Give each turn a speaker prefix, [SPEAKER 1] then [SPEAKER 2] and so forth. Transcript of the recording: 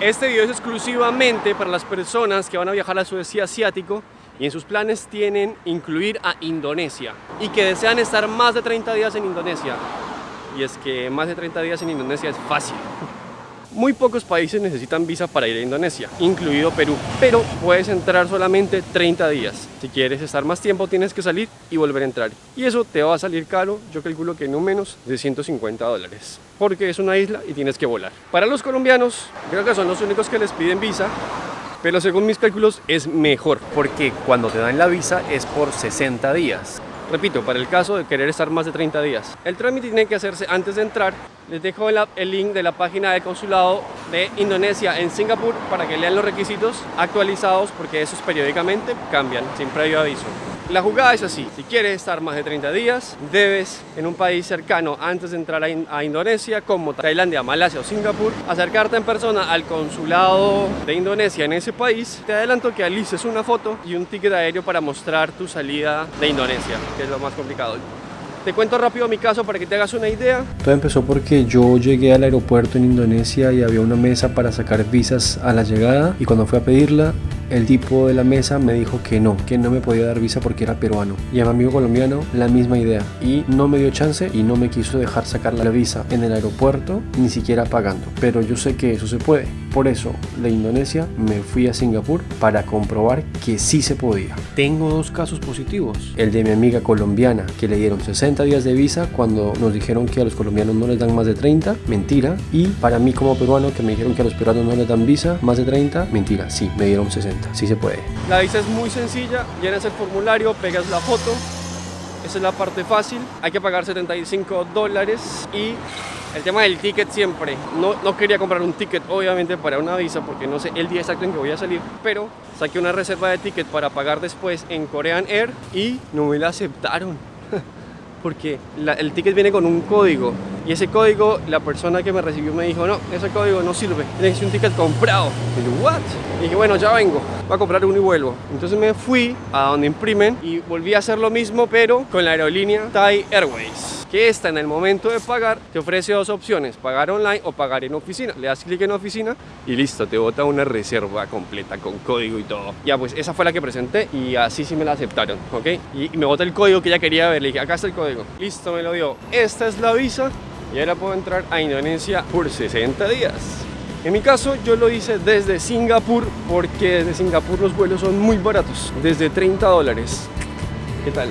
[SPEAKER 1] Este video es exclusivamente para las personas que van a viajar al sudeste asiático y en sus planes tienen incluir a Indonesia y que desean estar más de 30 días en Indonesia. Y es que más de 30 días en Indonesia es fácil. Muy pocos países necesitan visa para ir a Indonesia, incluido Perú, pero puedes entrar solamente 30 días. Si quieres estar más tiempo tienes que salir y volver a entrar. Y eso te va a salir caro, yo calculo que no menos de 150 dólares, porque es una isla y tienes que volar. Para los colombianos, creo que son los únicos que les piden visa, pero según mis cálculos es mejor, porque cuando te dan la visa es por 60 días. Repito, para el caso de querer estar más de 30 días. El trámite tiene que hacerse antes de entrar. Les dejo el link de la página de consulado de Indonesia en Singapur para que lean los requisitos actualizados porque esos periódicamente cambian sin previo aviso. La jugada es así, si quieres estar más de 30 días, debes en un país cercano antes de entrar a, Indonesia, como Tailandia, Malasia o Singapur, acercarte en persona al consulado de Indonesia en ese país. Te adelanto que alices una foto y un ticket aéreo para mostrar tu salida de Indonesia, que es lo más complicado. Te cuento rápido mi caso para que te hagas una idea.
[SPEAKER 2] Todo empezó porque yo llegué al aeropuerto en Indonesia y había una mesa para sacar visas a la llegada y cuando fui a pedirla el tipo de la mesa me dijo que no, que no me podía dar visa porque era peruano. Y a mi amigo colombiano la misma idea. Y no me dio chance y no me quiso dejar sacar la visa en el aeropuerto, ni siquiera pagando. Pero yo sé que eso se puede. Por eso de Indonesia me fui a Singapur para comprobar que sí se podía. Tengo dos casos positivos. El de mi amiga colombiana que le dieron 60 días de visa cuando nos dijeron que a los colombianos no les dan más de 30. Mentira. Y para mí como peruano que me dijeron que a los peruanos no les dan visa más de 30. Mentira. Sí, me dieron 60 sí se puede.
[SPEAKER 1] La visa es muy sencilla, llenas el formulario, pegas la foto, esa es la parte fácil, hay que pagar 75 dólares y el tema del ticket siempre, no, no quería comprar un ticket obviamente para una visa porque no sé el día exacto en que voy a salir, pero saqué una reserva de ticket para pagar después en Korean Air y no me la aceptaron. Porque el ticket viene con un código y ese código, la persona que me recibió me dijo, no, ese código no sirve, tienes un ticket comprado. Y yo, what? Y dije, bueno, ya vengo, voy a comprar uno y vuelvo. Entonces me fui a donde imprimen y volví a hacer lo mismo, pero con la aerolínea Thai Airways que esta en el momento de pagar te ofrece dos opciones, pagar online o pagar en oficina. Le das clic en oficina y listo, te bota una reserva completa con código y todo. Ya pues esa fue la que presenté y así sí me la aceptaron, ¿ok? Y, me bota el código que ella quería ver, le dije, acá está el código. Listo, me lo dio. Esta es la visa y ahora puedo entrar a Indonesia por 60 días. En mi caso yo lo hice desde Singapur porque desde Singapur los vuelos son muy baratos, desde 30 dólares. ¿Qué tal?